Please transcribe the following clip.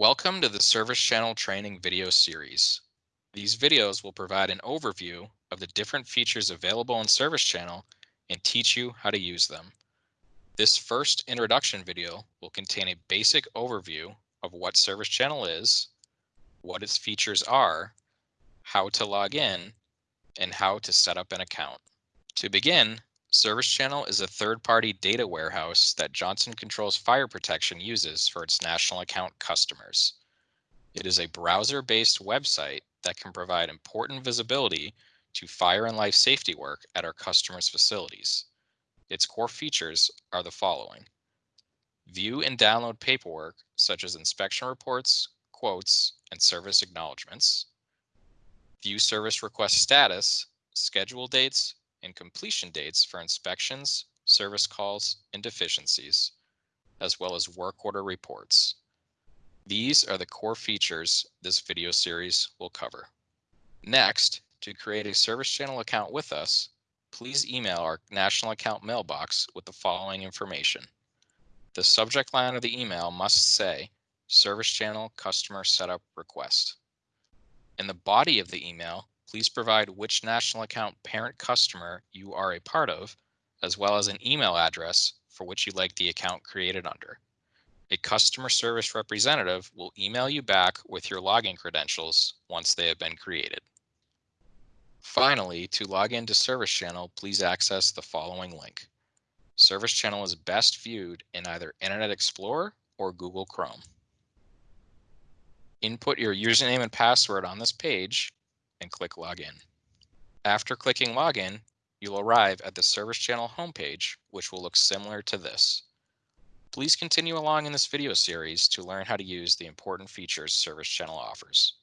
Welcome to the Service Channel Training video series. These videos will provide an overview of the different features available in Service Channel and teach you how to use them. This first introduction video will contain a basic overview of what Service Channel is, what its features are, how to log in, and how to set up an account. To begin, Service Channel is a third-party data warehouse that Johnson Controls Fire Protection uses for its national account customers. It is a browser-based website that can provide important visibility to fire and life safety work at our customers' facilities. Its core features are the following. View and download paperwork such as inspection reports, quotes, and service acknowledgements. View service request status, schedule dates, and completion dates for inspections, service calls, and deficiencies, as well as work order reports. These are the core features this video series will cover. Next, to create a Service Channel account with us, please email our national account mailbox with the following information. The subject line of the email must say Service Channel Customer Setup Request. In the body of the email, please provide which national account parent customer you are a part of, as well as an email address for which you'd like the account created under. A customer service representative will email you back with your login credentials once they have been created. Finally, to log into Service Channel, please access the following link. Service Channel is best viewed in either Internet Explorer or Google Chrome. Input your username and password on this page and click Login. After clicking Login, you'll arrive at the Service Channel homepage, which will look similar to this. Please continue along in this video series to learn how to use the important features Service Channel offers.